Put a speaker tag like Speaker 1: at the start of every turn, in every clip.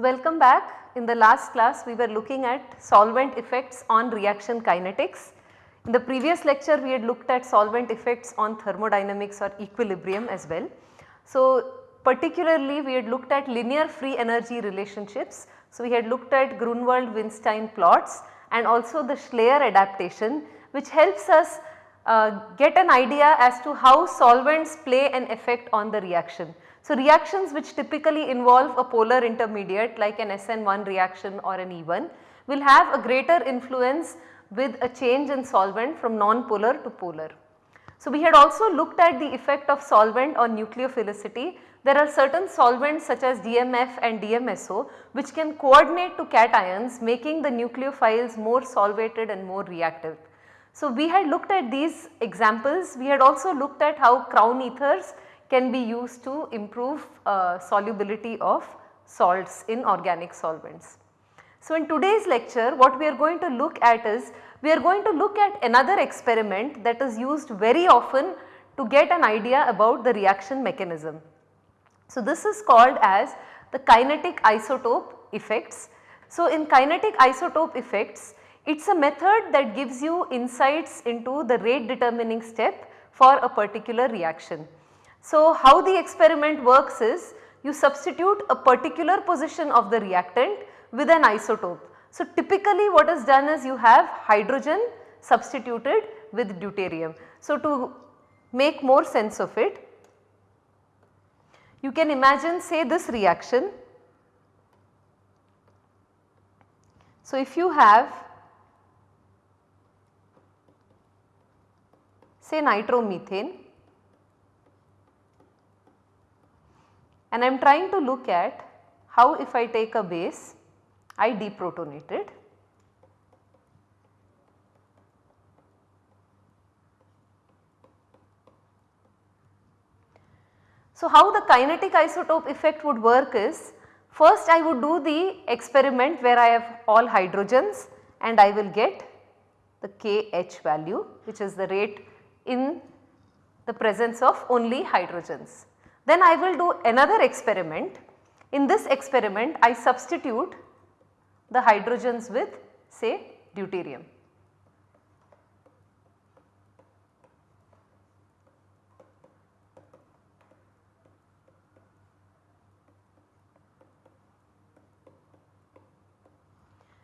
Speaker 1: Welcome back. In the last class we were looking at solvent effects on reaction kinetics. In the previous lecture we had looked at solvent effects on thermodynamics or equilibrium as well. So, particularly we had looked at linear free energy relationships. So, we had looked at Grunwald-Winstein plots and also the Schleyer adaptation which helps us uh, get an idea as to how solvents play an effect on the reaction. So, reactions which typically involve a polar intermediate like an SN1 reaction or an E1 will have a greater influence with a change in solvent from non-polar to polar. So, we had also looked at the effect of solvent on nucleophilicity. There are certain solvents such as DMF and DMSO which can coordinate to cations making the nucleophiles more solvated and more reactive. So, we had looked at these examples. We had also looked at how crown ethers can be used to improve uh, solubility of salts in organic solvents. So, in today's lecture what we are going to look at is we are going to look at another experiment that is used very often to get an idea about the reaction mechanism. So, this is called as the kinetic isotope effects. So, in kinetic isotope effects it is a method that gives you insights into the rate determining step for a particular reaction. So, how the experiment works is you substitute a particular position of the reactant with an isotope. So, typically what is done is you have hydrogen substituted with deuterium. So, to make more sense of it, you can imagine say this reaction. So, if you have say nitromethane and I am trying to look at how if I take a base I deprotonate it. So, how the kinetic isotope effect would work is first I would do the experiment where I have all hydrogens and I will get the KH value which is the rate in the presence of only hydrogens. Then I will do another experiment. In this experiment I substitute the hydrogens with say deuterium.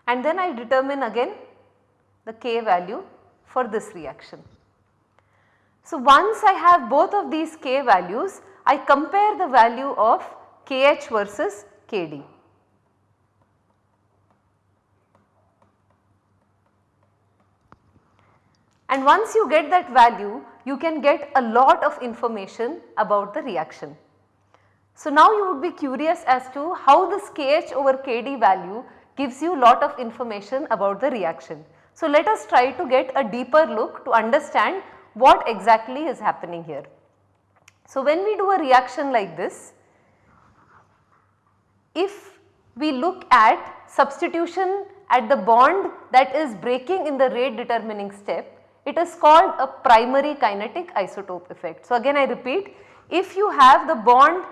Speaker 1: And then I determine again the K value for this reaction. So, once I have both of these K values, I compare the value of KH versus KD. And once you get that value, you can get a lot of information about the reaction. So now you would be curious as to how this Kh over Kd value gives you a lot of information about the reaction. So let us try to get a deeper look to understand what exactly is happening here. So when we do a reaction like this, if we look at substitution at the bond that is breaking in the rate determining step, it is called a primary kinetic isotope effect. So again I repeat if you have the bond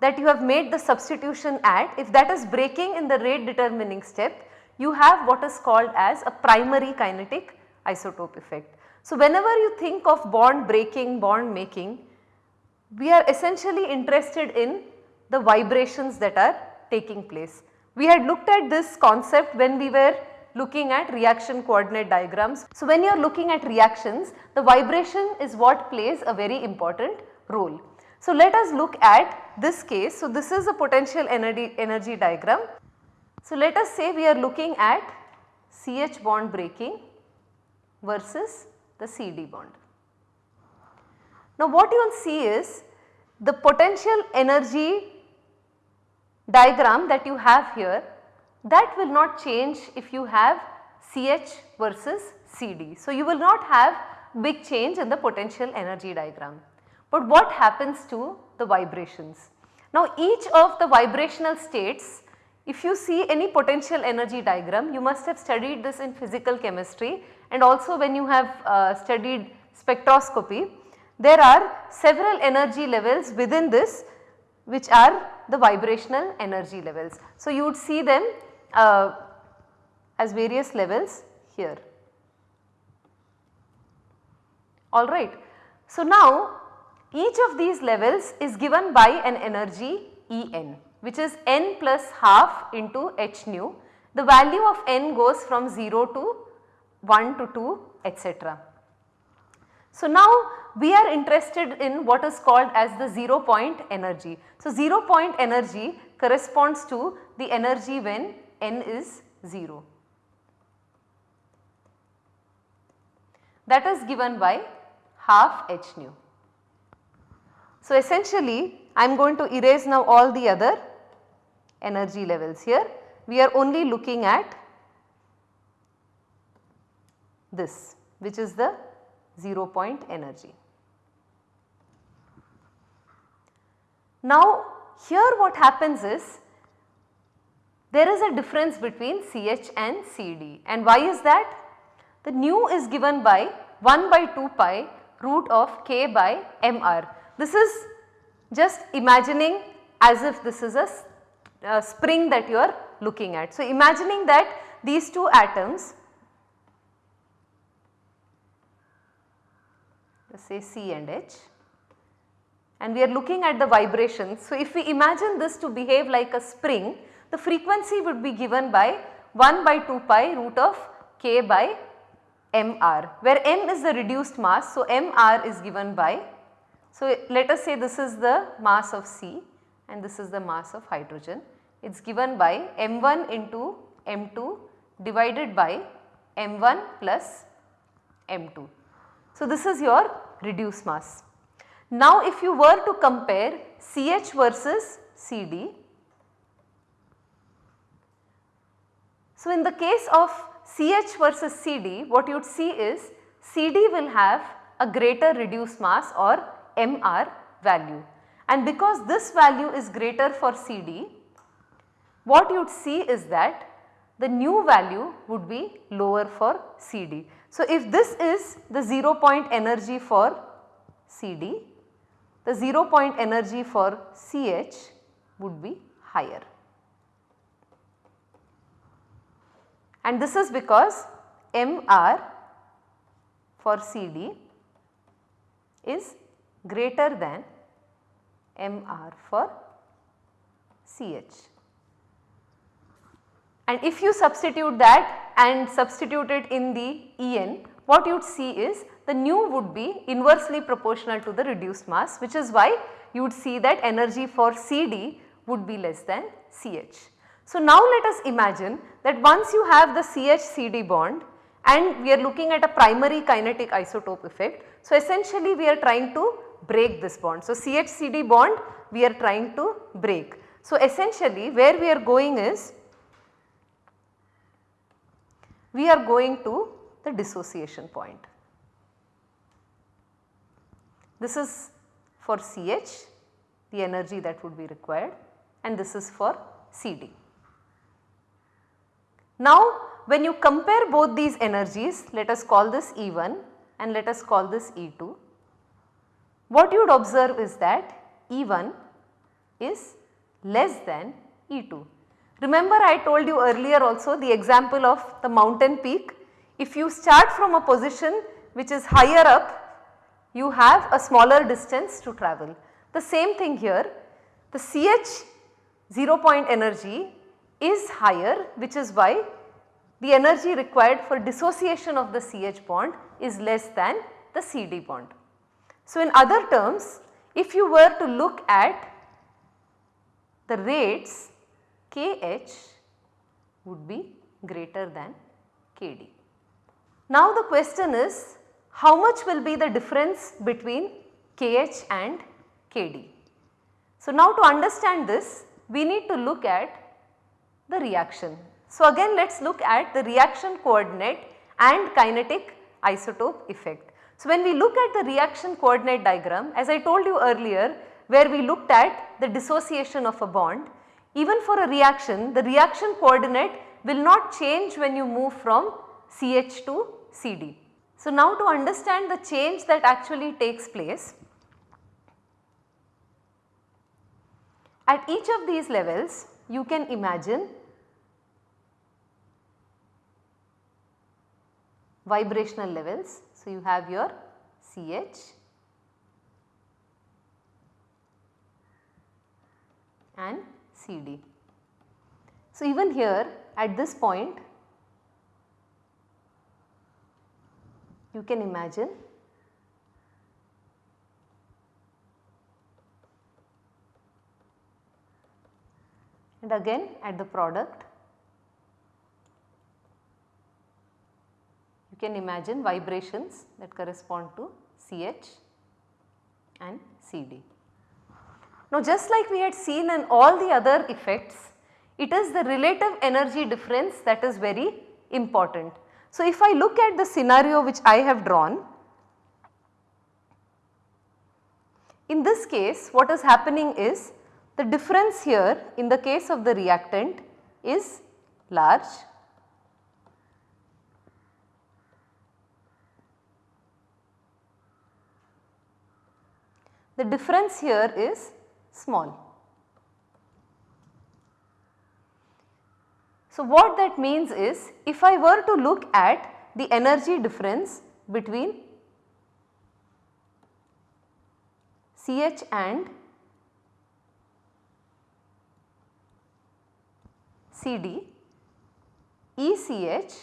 Speaker 1: that you have made the substitution at if that is breaking in the rate determining step you have what is called as a primary kinetic isotope effect. So whenever you think of bond breaking, bond making we are essentially interested in the vibrations that are taking place. We had looked at this concept when we were looking at reaction coordinate diagrams. So, when you are looking at reactions the vibration is what plays a very important role. So, let us look at this case. So, this is a potential energy, energy diagram. So, let us say we are looking at CH bond breaking versus the CD bond. Now, what you will see is the potential energy diagram that you have here that will not change if you have CH versus CD. So, you will not have big change in the potential energy diagram. But what happens to the vibrations? Now each of the vibrational states if you see any potential energy diagram you must have studied this in physical chemistry and also when you have uh, studied spectroscopy there are several energy levels within this which are the vibrational energy levels. So, you would see them uh, as various levels here. Alright. So, now each of these levels is given by an energy En which is n plus half into h nu. The value of n goes from 0 to 1 to 2 etc. So, now we are interested in what is called as the 0 point energy. So, 0 point energy corresponds to the energy when n is 0. That is given by half h nu. So, essentially I am going to erase now all the other energy levels here. We are only looking at this which is the 0 point energy. Now here what happens is there is a difference between CH and CD and why is that? The nu is given by 1 by 2 pi root of k by mr. This is just imagining as if this is a, a spring that you are looking at. So, imagining that these two atoms let us say C and H and we are looking at the vibrations. So, if we imagine this to behave like a spring the frequency would be given by 1 by 2 pi root of k by mr where m is the reduced mass. So, mr is given by so let us say this is the mass of C and this is the mass of hydrogen. It is given by m1 into m2 divided by m1 plus m2. So this is your reduced mass. Now if you were to compare CH versus CD, so in the case of CH versus CD what you would see is CD will have a greater reduced mass or MR value and because this value is greater for CD what you would see is that the nu value would be lower for CD. So, if this is the 0 point energy for CD, the 0 point energy for CH would be higher. And this is because MR for CD is greater than MR for CH. And if you substitute that and substitute it in the En, what you would see is the nu would be inversely proportional to the reduced mass which is why you would see that energy for CD would be less than CH. So now let us imagine that once you have the CH CD bond and we are looking at a primary kinetic isotope effect. So essentially we are trying to break this bond. So CH CD bond we are trying to break. So essentially where we are going is we are going to the dissociation point. This is for CH the energy that would be required and this is for CD. Now when you compare both these energies let us call this E1 and let us call this E2. What you would observe is that E1 is less than E2. Remember I told you earlier also the example of the mountain peak. If you start from a position which is higher up, you have a smaller distance to travel. The same thing here, the CH 0 point energy is higher which is why the energy required for dissociation of the CH bond is less than the CD bond. So, in other terms if you were to look at the rates KH would be greater than KD. Now the question is how much will be the difference between KH and KD. So now to understand this we need to look at the reaction. So again let us look at the reaction coordinate and kinetic isotope effect. So when we look at the reaction coordinate diagram as I told you earlier where we looked at the dissociation of a bond even for a reaction, the reaction coordinate will not change when you move from CH to CD. So, now to understand the change that actually takes place, At each of these levels you can imagine vibrational levels. So, you have your CH and CD. So, even here at this point you can imagine and again at the product you can imagine vibrations that correspond to CH and CD. Now just like we had seen in all the other effects, it is the relative energy difference that is very important. So if I look at the scenario which I have drawn, in this case what is happening is the difference here in the case of the reactant is large the difference here is small. So, what that means is if I were to look at the energy difference between CH and CD, ECH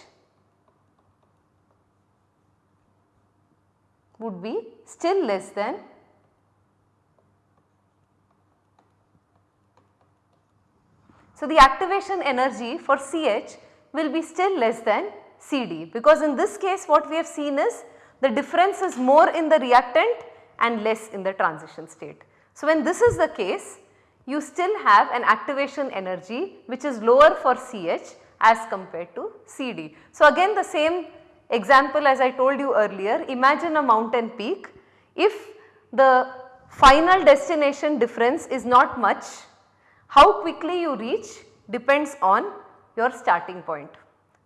Speaker 1: would be still less than So, the activation energy for CH will be still less than CD because in this case what we have seen is the difference is more in the reactant and less in the transition state. So, when this is the case you still have an activation energy which is lower for CH as compared to CD. So, again the same example as I told you earlier imagine a mountain peak if the final destination difference is not much how quickly you reach depends on your starting point.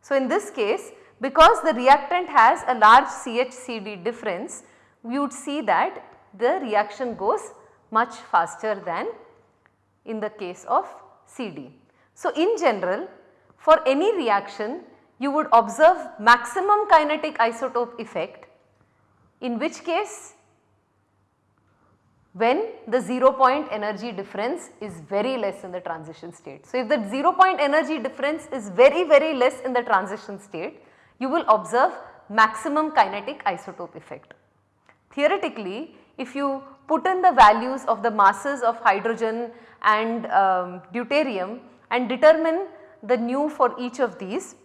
Speaker 1: So, in this case because the reactant has a large CHCD difference we would see that the reaction goes much faster than in the case of CD. So, in general for any reaction you would observe maximum kinetic isotope effect in which case when the 0 point energy difference is very less in the transition state. So, if the 0 point energy difference is very very less in the transition state, you will observe maximum kinetic isotope effect. Theoretically, if you put in the values of the masses of hydrogen and um, deuterium and determine the nu for each of these,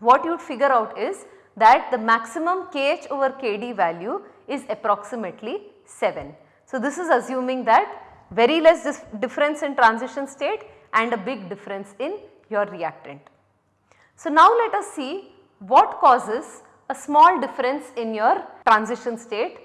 Speaker 1: what you would figure out is that the maximum kh over kd value is approximately 7. So, this is assuming that very less difference in transition state and a big difference in your reactant. So, now let us see what causes a small difference in your transition state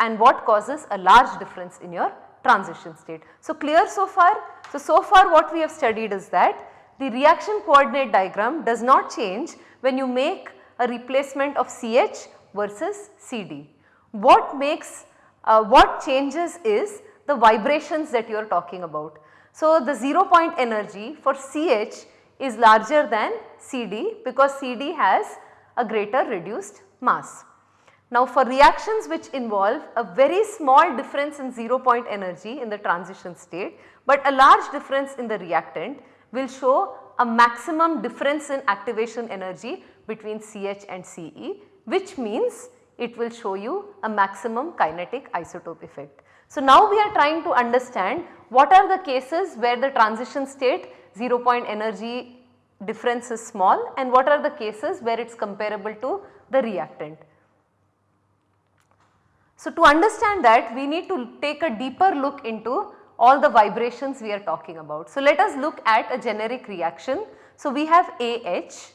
Speaker 1: and what causes a large difference in your transition state. So, clear so far? So, so far what we have studied is that the reaction coordinate diagram does not change when you make a replacement of CH versus CD. What makes uh, what changes is the vibrations that you are talking about. So, the 0 point energy for CH is larger than CD because CD has a greater reduced mass. Now for reactions which involve a very small difference in 0 point energy in the transition state, but a large difference in the reactant will show a maximum difference in activation energy between CH and CE which means it will show you a maximum kinetic isotope effect. So, now we are trying to understand what are the cases where the transition state 0 point energy difference is small and what are the cases where it is comparable to the reactant. So, to understand that we need to take a deeper look into all the vibrations we are talking about. So, let us look at a generic reaction. So, we have AH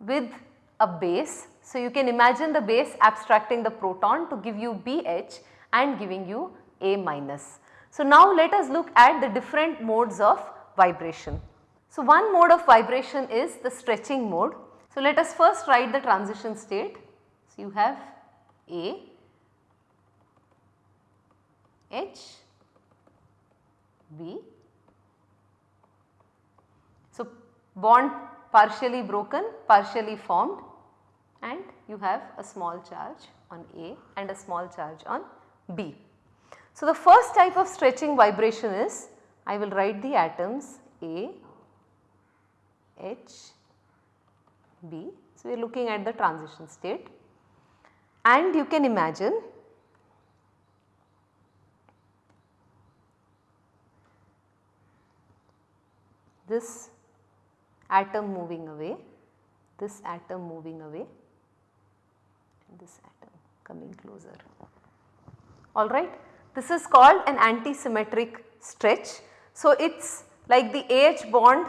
Speaker 1: with a base so, you can imagine the base abstracting the proton to give you BH and giving you A minus. So, now let us look at the different modes of vibration. So, one mode of vibration is the stretching mode. So, let us first write the transition state. So, you have A, H, B So, bond partially broken, partially formed and you have a small charge on A and a small charge on B. So, the first type of stretching vibration is I will write the atoms A, H, B. So, we are looking at the transition state and you can imagine this atom moving away, this atom moving away this atom coming closer. Alright. This is called an antisymmetric stretch. So, it is like the AH bond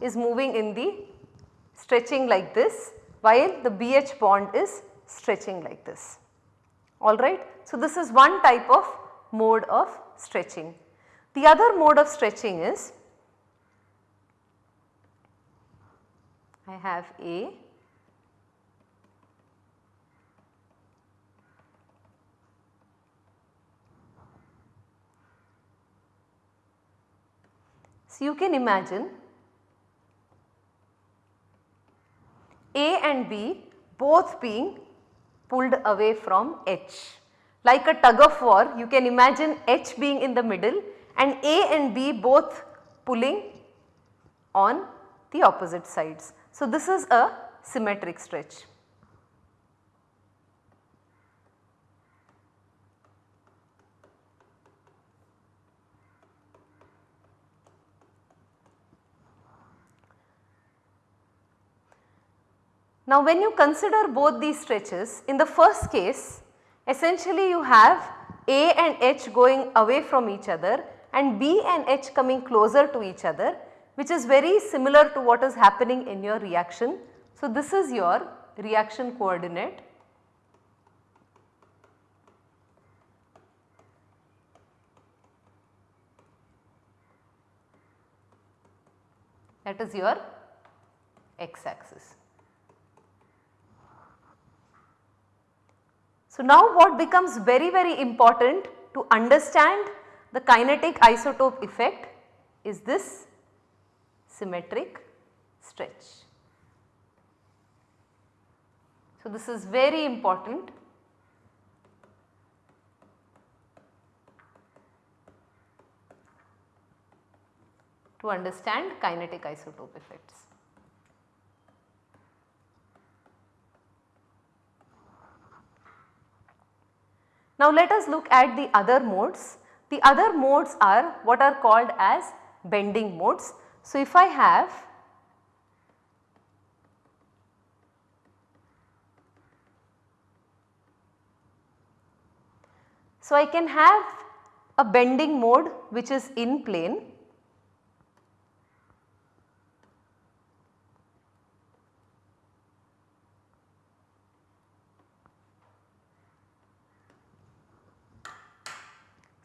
Speaker 1: is moving in the stretching like this while the BH bond is stretching like this. Alright. So, this is one type of mode of stretching. The other mode of stretching is I have A You can imagine A and B both being pulled away from H. Like a tug of war you can imagine H being in the middle and A and B both pulling on the opposite sides. So, this is a symmetric stretch. Now when you consider both these stretches in the first case essentially you have A and H going away from each other and B and H coming closer to each other which is very similar to what is happening in your reaction. So this is your reaction coordinate that is your x axis. So, now what becomes very very important to understand the kinetic isotope effect is this symmetric stretch. So, this is very important to understand kinetic isotope effects. Now let us look at the other modes. The other modes are what are called as bending modes. So if I have So I can have a bending mode which is in plane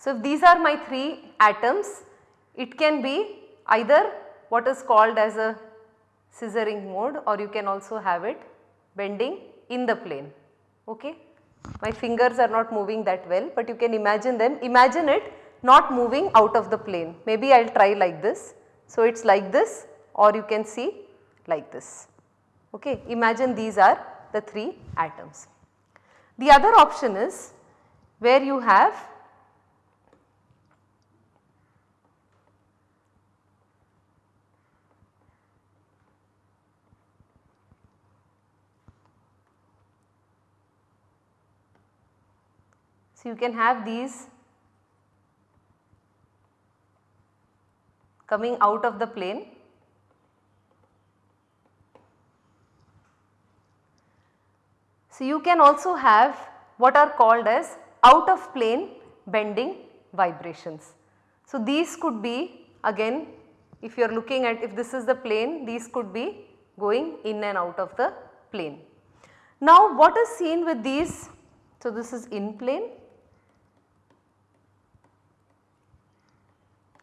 Speaker 1: So, if these are my 3 atoms it can be either what is called as a scissoring mode or you can also have it bending in the plane. Okay. My fingers are not moving that well but you can imagine them imagine it not moving out of the plane maybe I will try like this. So, it is like this or you can see like this. Okay. Imagine these are the 3 atoms. The other option is where you have So, you can have these coming out of the plane So, you can also have what are called as out of plane bending vibrations. So, these could be again if you are looking at if this is the plane these could be going in and out of the plane. Now what is seen with these? So, this is in plane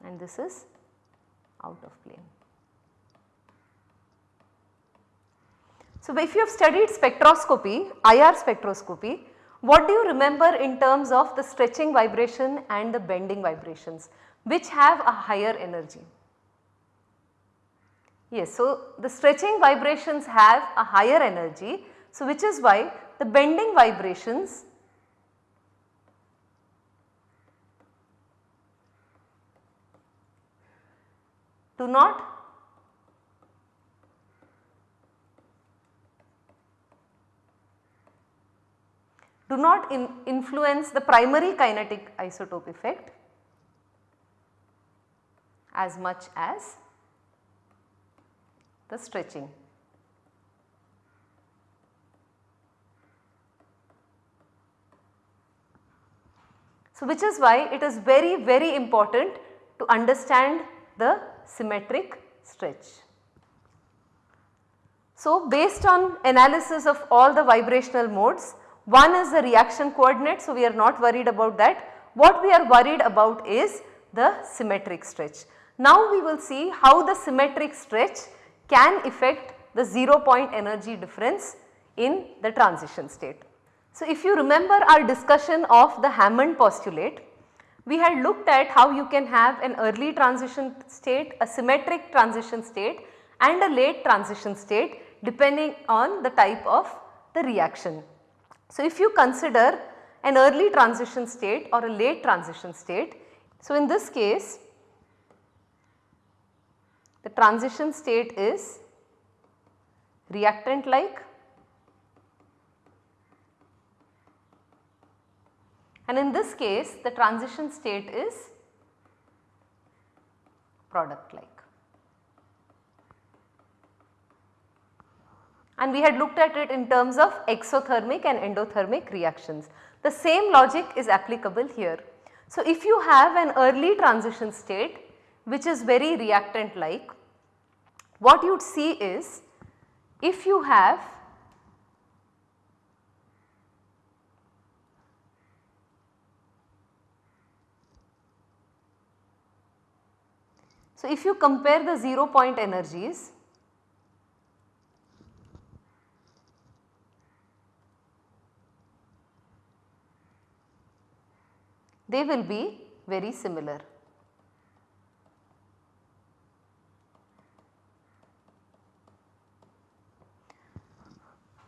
Speaker 1: and this is out of plane. So, if you have studied spectroscopy, IR spectroscopy, what do you remember in terms of the stretching vibration and the bending vibrations which have a higher energy? Yes, so the stretching vibrations have a higher energy. So, which is why the bending vibrations do not do not in influence the primary kinetic isotope effect as much as the stretching. So, which is why it is very very important to understand the symmetric stretch. So, based on analysis of all the vibrational modes, one is the reaction coordinate. So, we are not worried about that. What we are worried about is the symmetric stretch. Now, we will see how the symmetric stretch can affect the 0 point energy difference in the transition state. So, if you remember our discussion of the Hammond postulate, we had looked at how you can have an early transition state, a symmetric transition state and a late transition state depending on the type of the reaction. So, if you consider an early transition state or a late transition state, so in this case the transition state is reactant like and in this case the transition state is product like. And we had looked at it in terms of exothermic and endothermic reactions. The same logic is applicable here. So, if you have an early transition state which is very reactant like, what you would see is if you have So, if you compare the 0 point energies they will be very similar.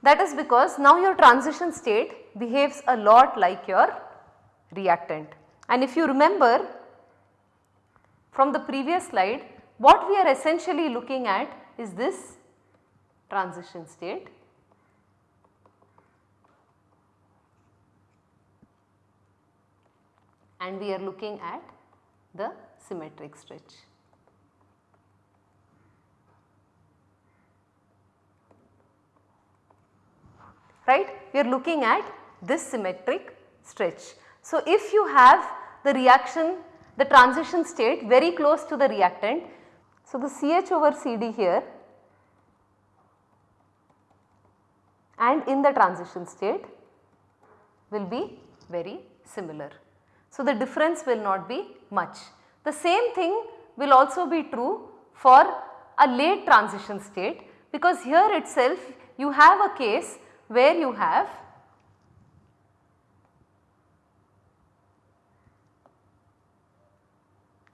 Speaker 1: That is because now your transition state behaves a lot like your reactant. And if you remember from the previous slide, what we are essentially looking at is this transition state. And we are looking at the symmetric stretch. Right? We are looking at this symmetric stretch. So, if you have the reaction the transition state very close to the reactant. So, the CH over CD here and in the transition state will be very similar. So, the difference will not be much. The same thing will also be true for a late transition state because here itself you have a case where you have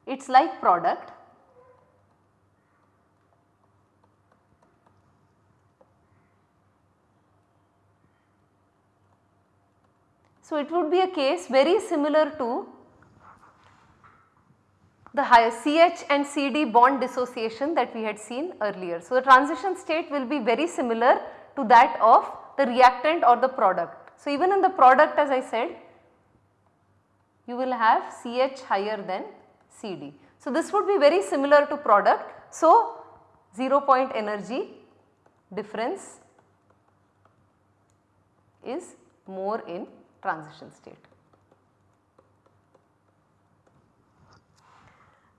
Speaker 1: it is like product So, it would be a case very similar to the higher CH and CD bond dissociation that we had seen earlier. So, the transition state will be very similar to that of the reactant or the product. So, even in the product as I said you will have CH higher than CD. So, this would be very similar to product. So, 0 point energy difference is more in transition state.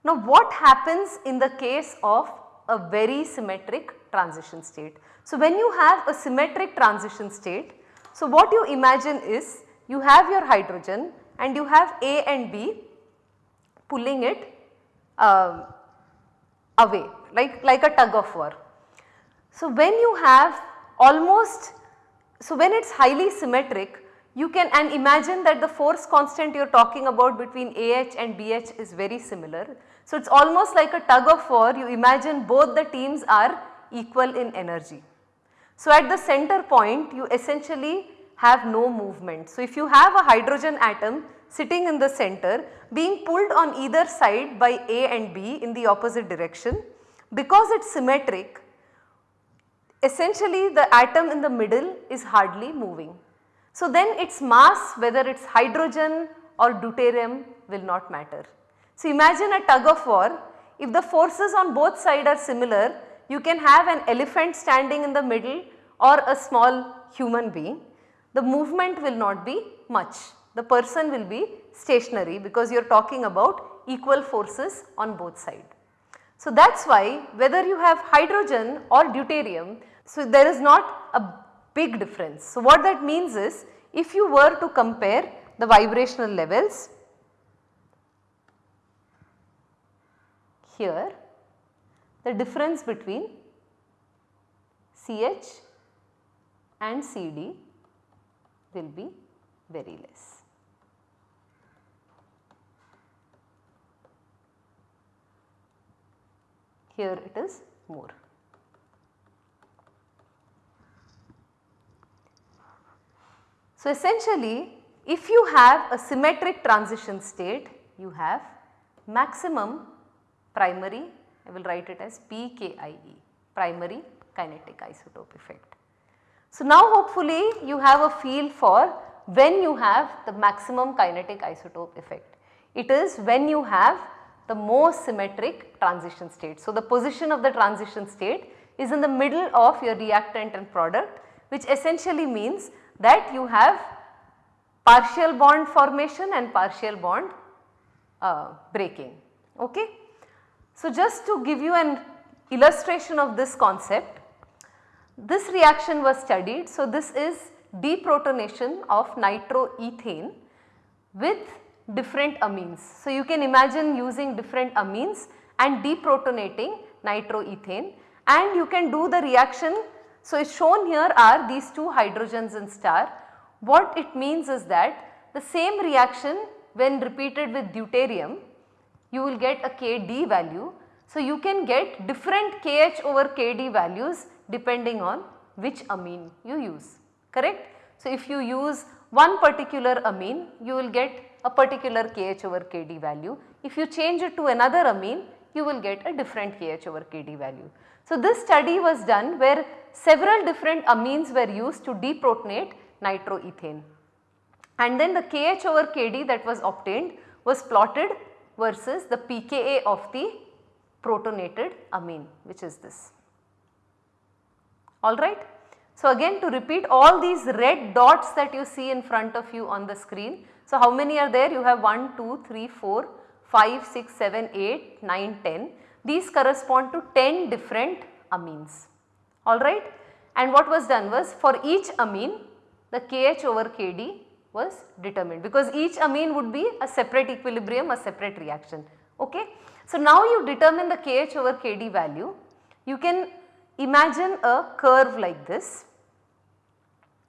Speaker 1: Now, what happens in the case of a very symmetric transition state? So, when you have a symmetric transition state, so what you imagine is you have your hydrogen and you have A and B pulling it uh, away like, like a tug of war. So, when you have almost, so when it is highly symmetric you can and imagine that the force constant you are talking about between AH and BH is very similar. So, it is almost like a tug of war you imagine both the teams are equal in energy. So, at the center point you essentially have no movement. So, if you have a hydrogen atom sitting in the center being pulled on either side by A and B in the opposite direction, because it is symmetric essentially the atom in the middle is hardly moving. So, then its mass whether it is hydrogen or deuterium will not matter. So, imagine a tug of war if the forces on both sides are similar you can have an elephant standing in the middle or a small human being the movement will not be much the person will be stationary because you are talking about equal forces on both sides. So, that is why whether you have hydrogen or deuterium, so there is not a big difference. So, what that means is if you were to compare the vibrational levels here the difference between CH and CD will be very less. Here it is more. So, essentially if you have a symmetric transition state you have maximum primary I will write it as PKIE primary kinetic isotope effect. So, now hopefully you have a feel for when you have the maximum kinetic isotope effect. It is when you have the most symmetric transition state. So, the position of the transition state is in the middle of your reactant and product which essentially means that you have partial bond formation and partial bond uh, breaking. Okay? So, just to give you an illustration of this concept, this reaction was studied. So, this is deprotonation of nitroethane with different amines. So, you can imagine using different amines and deprotonating nitroethane and you can do the reaction. So, shown here are these two hydrogens in star. What it means is that the same reaction when repeated with deuterium you will get a Kd value. So, you can get different Kh over Kd values depending on which amine you use correct. So, if you use one particular amine you will get a particular Kh over Kd value. If you change it to another amine you will get a different Kh over Kd value. So, this study was done where several different amines were used to deprotonate nitroethane and then the Kh over Kd that was obtained was plotted versus the pKa of the protonated amine which is this. Alright. So, again to repeat all these red dots that you see in front of you on the screen so, how many are there? You have 1, 2, 3, 4, 5, 6, 7, 8, 9, 10. These correspond to 10 different amines, alright. And what was done was for each amine the Kh over Kd was determined because each amine would be a separate equilibrium, a separate reaction, okay. So, now you determine the Kh over Kd value, you can imagine a curve like this,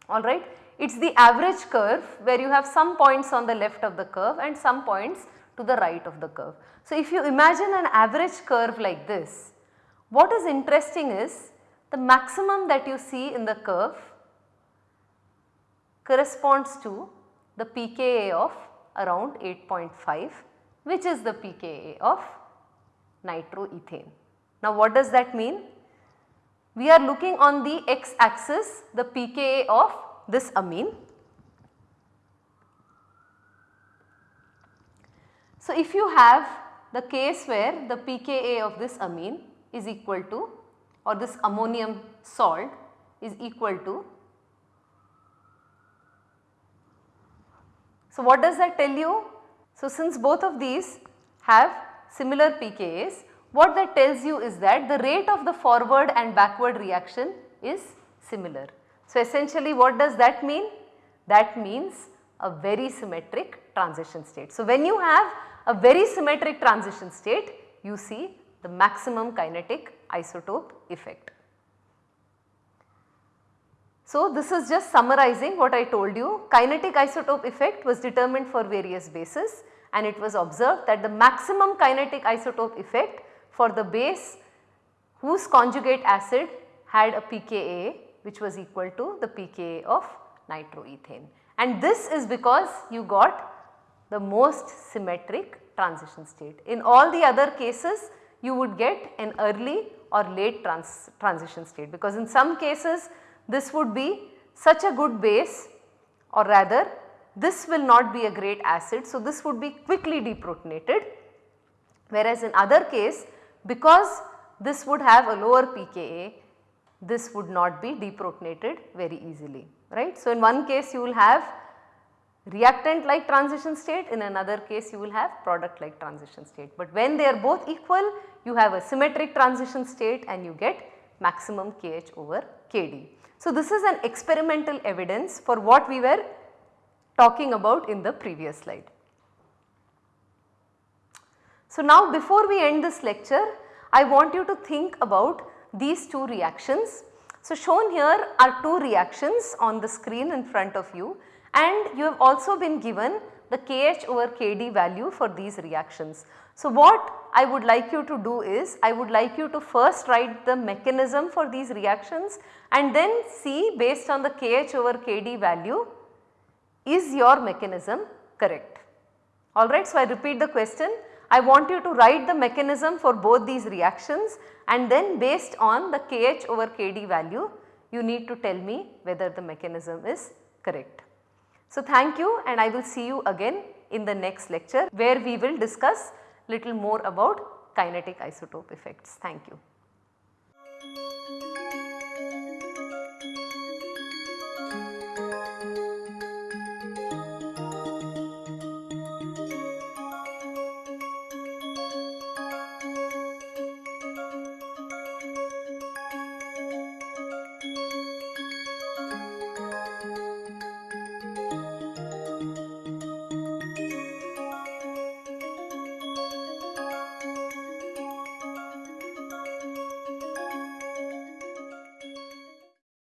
Speaker 1: alright. It is the average curve where you have some points on the left of the curve and some points to the right of the curve. So, if you imagine an average curve like this, what is interesting is the maximum that you see in the curve corresponds to the pKa of around 8.5 which is the pKa of nitroethane. Now what does that mean? We are looking on the x axis the pKa of this amine. So, if you have the case where the pKa of this amine is equal to or this ammonium salt is equal to. So, what does that tell you? So, since both of these have similar pKa's, what that tells you is that the rate of the forward and backward reaction is similar. So, essentially what does that mean? That means a very symmetric transition state. So, when you have a very symmetric transition state you see the maximum kinetic isotope effect. So, this is just summarizing what I told you kinetic isotope effect was determined for various bases and it was observed that the maximum kinetic isotope effect for the base whose conjugate acid had a pKa which was equal to the pKa of nitroethane. And this is because you got the most symmetric transition state. In all the other cases you would get an early or late trans transition state because in some cases this would be such a good base or rather this will not be a great acid. So, this would be quickly deprotonated whereas in other case because this would have a lower pKa this would not be deprotonated very easily right. So, in one case you will have reactant like transition state in another case you will have product like transition state. But when they are both equal you have a symmetric transition state and you get maximum KH over KD. So, this is an experimental evidence for what we were talking about in the previous slide. So, now before we end this lecture I want you to think about these two reactions. So, shown here are two reactions on the screen in front of you and you have also been given the Kh over Kd value for these reactions. So, what I would like you to do is I would like you to first write the mechanism for these reactions and then see based on the Kh over Kd value is your mechanism correct. Alright, so I repeat the question I want you to write the mechanism for both these reactions and then based on the Kh over Kd value you need to tell me whether the mechanism is correct. So, thank you and I will see you again in the next lecture where we will discuss little more about kinetic isotope effects. Thank you.